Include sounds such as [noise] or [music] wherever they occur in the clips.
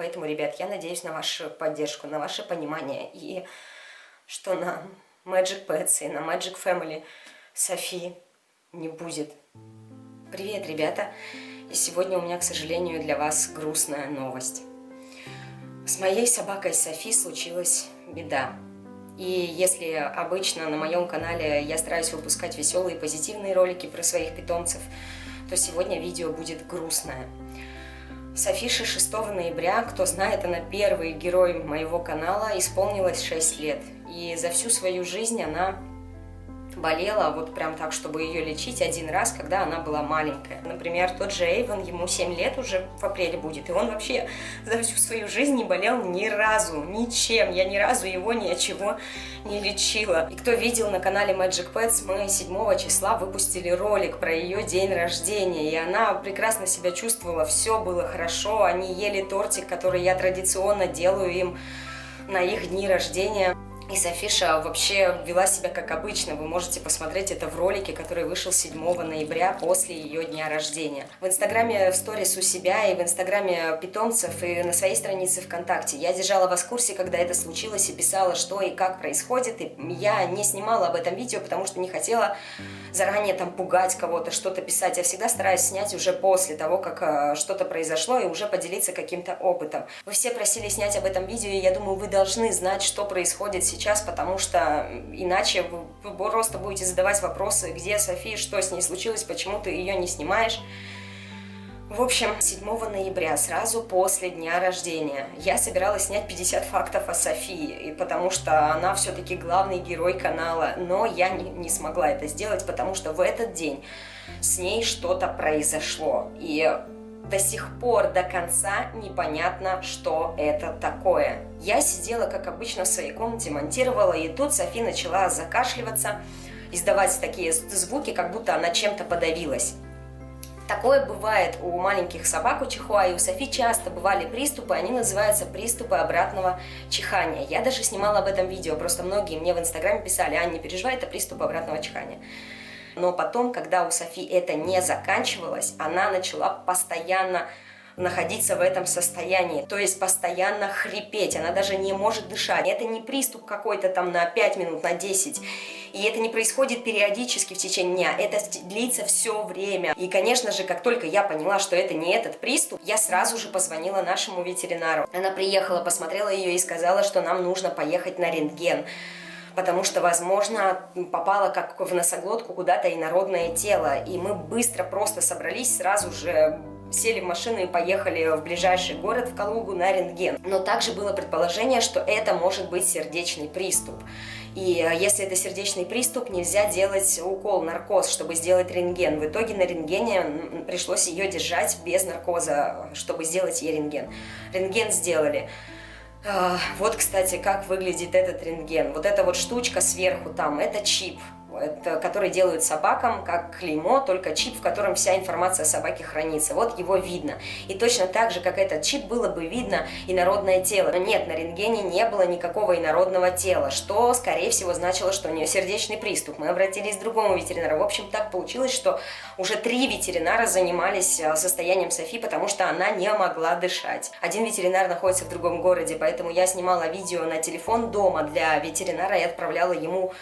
Поэтому, ребят, я надеюсь на вашу поддержку, на ваше понимание. И что на Magic Pets и на Magic Family Софи не будет. Привет, ребята! И сегодня у меня, к сожалению, для вас грустная новость. С моей собакой Софи случилась беда. И если обычно на моем канале я стараюсь выпускать веселые позитивные ролики про своих питомцев, то сегодня видео будет грустное. Софише 6 ноября, кто знает, она первый герой моего канала, исполнилось 6 лет. И за всю свою жизнь она болела вот прям так, чтобы ее лечить один раз, когда она была маленькая. Например, тот же Эйвен, ему 7 лет уже в апреле будет, и он вообще за всю свою жизнь не болел ни разу, ничем. Я ни разу его ни от чего не лечила. И кто видел на канале Magic Pets, мы 7 числа выпустили ролик про ее день рождения, и она прекрасно себя чувствовала, все было хорошо, они ели тортик, который я традиционно делаю им на их дни рождения. И Софиша вообще вела себя как обычно. Вы можете посмотреть это в ролике, который вышел 7 ноября после ее дня рождения. В инстаграме в сторис у себя и в инстаграме питомцев и на своей странице ВКонтакте. Я держала вас в курсе, когда это случилось и писала, что и как происходит. И я не снимала об этом видео, потому что не хотела заранее там пугать кого-то, что-то писать. Я всегда стараюсь снять уже после того, как э, что-то произошло и уже поделиться каким-то опытом. Вы все просили снять об этом видео, и я думаю, вы должны знать, что происходит сейчас сейчас, потому что иначе вы просто будете задавать вопросы, где София, что с ней случилось, почему ты ее не снимаешь. В общем, 7 ноября, сразу после дня рождения, я собиралась снять 50 фактов о Софии, потому что она все-таки главный герой канала, но я не, не смогла это сделать, потому что в этот день с ней что-то произошло. И до сих пор до конца непонятно, что это такое. Я сидела, как обычно, в своей комнате, монтировала, и тут Софи начала закашливаться, издавать такие звуки, как будто она чем-то подавилась. Такое бывает у маленьких собак, у чихуа, и у Софи часто бывали приступы, они называются приступы обратного чихания. Я даже снимала об этом видео, просто многие мне в инстаграме писали, а не переживай, это приступ обратного чихания. Но потом, когда у Софи это не заканчивалось, она начала постоянно находиться в этом состоянии, то есть постоянно хрипеть, она даже не может дышать. Это не приступ какой-то там на 5 минут, на 10, и это не происходит периодически в течение дня, это длится все время. И, конечно же, как только я поняла, что это не этот приступ, я сразу же позвонила нашему ветеринару. Она приехала, посмотрела ее и сказала, что нам нужно поехать на рентген потому что, возможно, попало как в носоглотку куда-то инородное тело. И мы быстро просто собрались, сразу же сели в машину и поехали в ближайший город, в Калугу, на рентген. Но также было предположение, что это может быть сердечный приступ. И э, если это сердечный приступ, нельзя делать укол, наркоз, чтобы сделать рентген. В итоге на рентгене пришлось ее держать без наркоза, чтобы сделать ей рентген. Рентген сделали. А, вот, кстати, как выглядит этот рентген. Вот эта вот штучка сверху там, это чип это, который делают собакам как клеймо, только чип, в котором вся информация о собаке хранится. Вот его видно. И точно так же, как этот чип, было бы видно инородное тело. Но нет, на рентгене не было никакого инородного тела, что, скорее всего, значило, что у нее сердечный приступ. Мы обратились к другому ветеринару. В общем, так получилось, что уже три ветеринара занимались а, состоянием Софи, потому что она не могла дышать. Один ветеринар находится в другом городе, поэтому я снимала видео на телефон дома для ветеринара и отправляла ему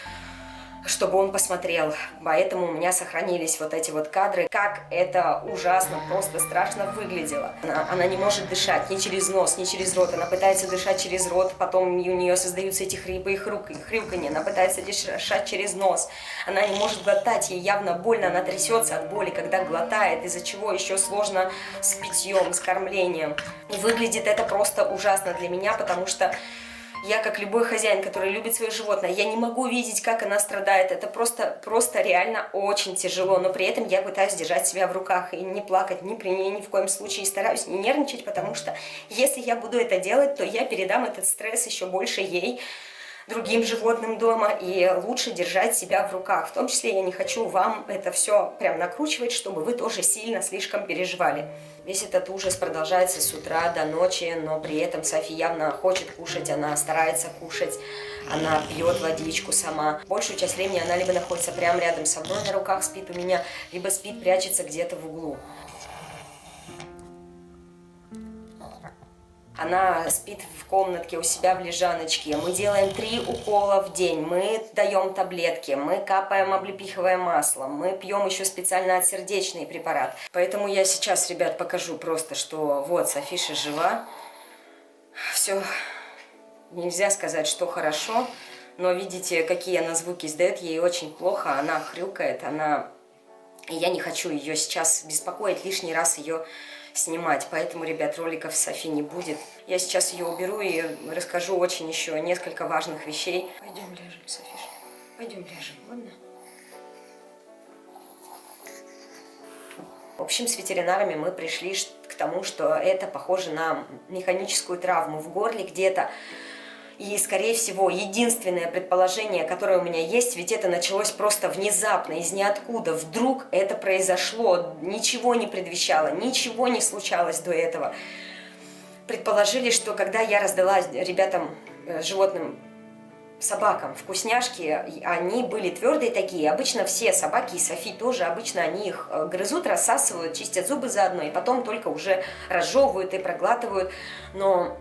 чтобы он посмотрел. Поэтому у меня сохранились вот эти вот кадры, как это ужасно, просто страшно выглядело. Она, она не может дышать ни через нос, ни через рот. Она пытается дышать через рот, потом у нее создаются эти хрипы и хрюканье. Она пытается дышать через нос. Она не может глотать, ей явно больно, она трясется от боли, когда глотает, из-за чего еще сложно с питьем, с кормлением. И выглядит это просто ужасно для меня, потому что я, как любой хозяин, который любит свое животное, я не могу видеть, как она страдает. Это просто, просто реально очень тяжело. Но при этом я пытаюсь держать себя в руках и не плакать ни при ней, ни в коем случае. И стараюсь не нервничать, потому что если я буду это делать, то я передам этот стресс еще больше ей другим животным дома, и лучше держать себя в руках. В том числе я не хочу вам это все прям накручивать, чтобы вы тоже сильно слишком переживали. Весь этот ужас продолжается с утра до ночи, но при этом Софи явно хочет кушать, она старается кушать, она пьет водичку сама. Большую часть времени она либо находится прямо рядом со мной, на руках спит у меня, либо спит, прячется где-то в углу. Она спит в комнатке у себя в лежаночке. Мы делаем три укола в день. Мы даем таблетки. Мы капаем облепиховое масло. Мы пьем еще специально отсердечный препарат. Поэтому я сейчас, ребят, покажу просто, что вот Софиша жива. Все, нельзя сказать, что хорошо. Но видите, какие она звуки издает. Ей очень плохо. Она хрюкает. Она... И я не хочу ее сейчас беспокоить, лишний раз ее снимать, поэтому, ребят, роликов с Софи не будет. Я сейчас ее уберу и расскажу очень еще несколько важных вещей. Пойдем ляжем, Софиш, пойдем ляжем, ладно? В общем, с ветеринарами мы пришли к тому, что это похоже на механическую травму в горле где-то. И, скорее всего, единственное предположение, которое у меня есть, ведь это началось просто внезапно, из ниоткуда. Вдруг это произошло, ничего не предвещало, ничего не случалось до этого. Предположили, что когда я раздала ребятам, э, животным, собакам вкусняшки, они были твердые такие. Обычно все собаки, и Софи тоже, обычно они их э, грызут, рассасывают, чистят зубы заодно, и потом только уже разжевывают и проглатывают. Но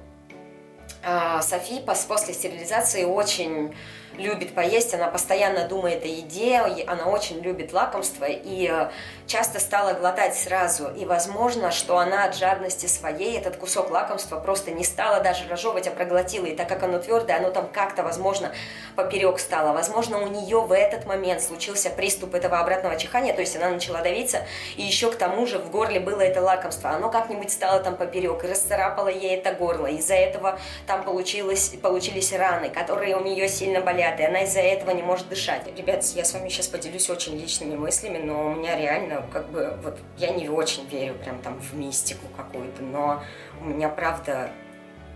Софи после стерилизации очень любит поесть, она постоянно думает о еде, она очень любит лакомство и э, часто стала глотать сразу. И возможно, что она от жадности своей этот кусок лакомства просто не стала даже разжевывать, а проглотила. И так как оно твердое, оно там как-то, возможно, поперек стало. Возможно, у нее в этот момент случился приступ этого обратного чихания, то есть она начала давиться, и еще к тому же в горле было это лакомство. Оно как-нибудь стало там поперек, и расцарапало ей это горло. Из-за этого там получилось, получились раны, которые у нее сильно болели болят, и она из-за этого не может дышать. Ребят, я с вами сейчас поделюсь очень личными мыслями, но у меня реально, как бы, вот, я не очень верю прям там в мистику какую-то, но у меня, правда,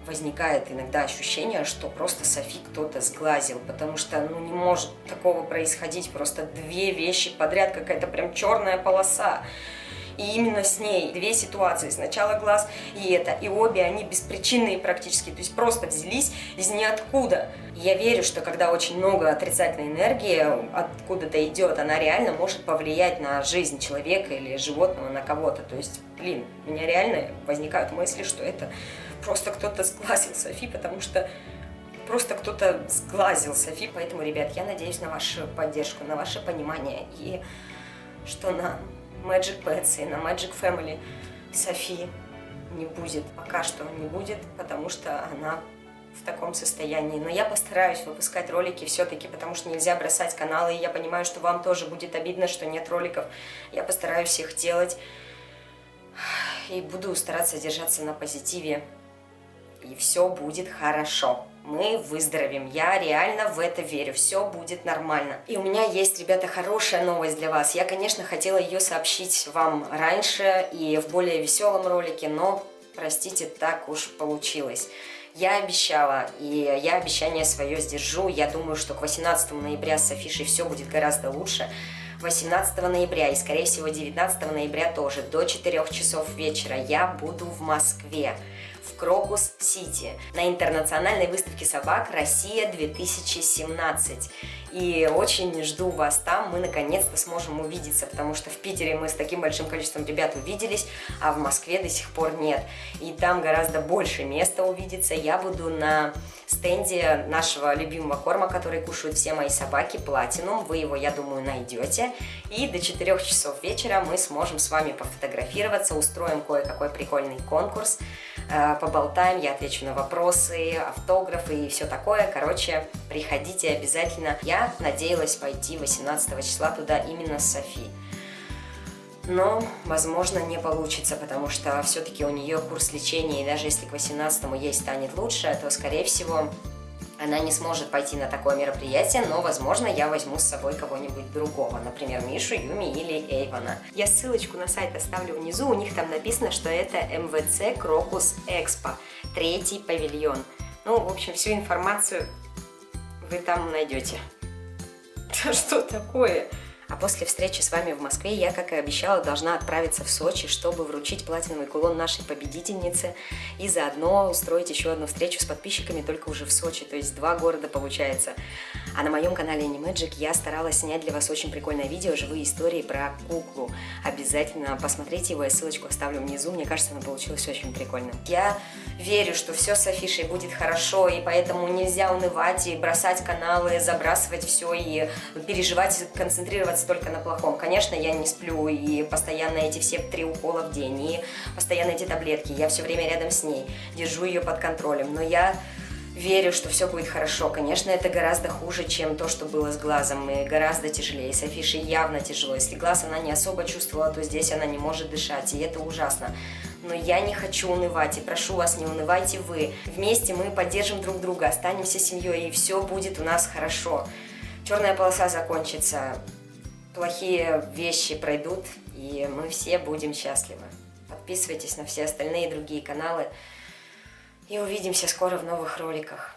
возникает иногда ощущение, что просто Софи кто-то сглазил, потому что, ну, не может такого происходить, просто две вещи подряд, какая-то прям черная полоса. И именно с ней две ситуации. Сначала глаз и это. И обе они беспричинные практически. То есть просто взялись из ниоткуда. Я верю, что когда очень много отрицательной энергии откуда-то идет, она реально может повлиять на жизнь человека или животного, на кого-то. То есть, блин, у меня реально возникают мысли, что это просто кто-то сглазил Софи, потому что просто кто-то сглазил Софи. Поэтому, ребят, я надеюсь на вашу поддержку, на ваше понимание и что на Magic Pets и на Magic Family Софи не будет. Пока что не будет, потому что она в таком состоянии. Но я постараюсь выпускать ролики все-таки, потому что нельзя бросать каналы. И я понимаю, что вам тоже будет обидно, что нет роликов. Я постараюсь их делать. И буду стараться держаться на позитиве. И все будет хорошо мы выздоровеем. Я реально в это верю. Все будет нормально. И у меня есть, ребята, хорошая новость для вас. Я, конечно, хотела ее сообщить вам раньше и в более веселом ролике, но, простите, так уж получилось. Я обещала, и я обещание свое сдержу. Я думаю, что к 18 ноября с Афишей все будет гораздо лучше. 18 ноября и, скорее всего, 19 ноября тоже до 4 часов вечера я буду в Москве в Крокус-Сити на интернациональной выставке собак «Россия-2017». И очень жду вас там, мы наконец-то сможем увидеться, потому что в Питере мы с таким большим количеством ребят увиделись, а в Москве до сих пор нет. И там гораздо больше места увидеться. Я буду на стенде нашего любимого корма, который кушают все мои собаки, Platinum. Вы его, я думаю, найдете. И до 4 часов вечера мы сможем с вами пофотографироваться, устроим кое-какой прикольный конкурс, э, поболтаем, я отвечу на вопросы, автографы и все такое. Короче, приходите обязательно. Я надеялась пойти 18 числа туда именно с Софи но, возможно, не получится, потому что все-таки у нее курс лечения, и даже если к 18 ей станет лучше, то, скорее всего, она не сможет пойти на такое мероприятие, но, возможно, я возьму с собой кого-нибудь другого, например, Мишу, Юми или Эйвана. Я ссылочку на сайт оставлю внизу, у них там написано, что это МВЦ Крокус Экспо, третий павильон. Ну, в общем, всю информацию вы там найдете. [laughs] Что такое? А после встречи с вами в Москве я, как и обещала, должна отправиться в Сочи, чтобы вручить платиновый кулон нашей победительнице и заодно устроить еще одну встречу с подписчиками только уже в Сочи, то есть два города получается. А на моем канале Animagic я старалась снять для вас очень прикольное видео, живые истории про куклу. Обязательно посмотрите его, я ссылочку оставлю внизу, мне кажется, оно получилось очень прикольно. Я верю, что все с Афишей будет хорошо, и поэтому нельзя унывать и бросать каналы, забрасывать все и переживать, концентрироваться только на плохом. Конечно, я не сплю, и постоянно эти все три укола в день, и постоянно эти таблетки, я все время рядом с ней, держу ее под контролем, но я верю, что все будет хорошо. Конечно, это гораздо хуже, чем то, что было с глазом, и гораздо тяжелее. С Афишей явно тяжело. Если глаз она не особо чувствовала, то здесь она не может дышать, и это ужасно. Но я не хочу унывать, и прошу вас, не унывайте вы. Вместе мы поддержим друг друга, останемся семьей, и все будет у нас хорошо. Черная полоса закончится, плохие вещи пройдут, и мы все будем счастливы. Подписывайтесь на все остальные другие каналы. И увидимся скоро в новых роликах.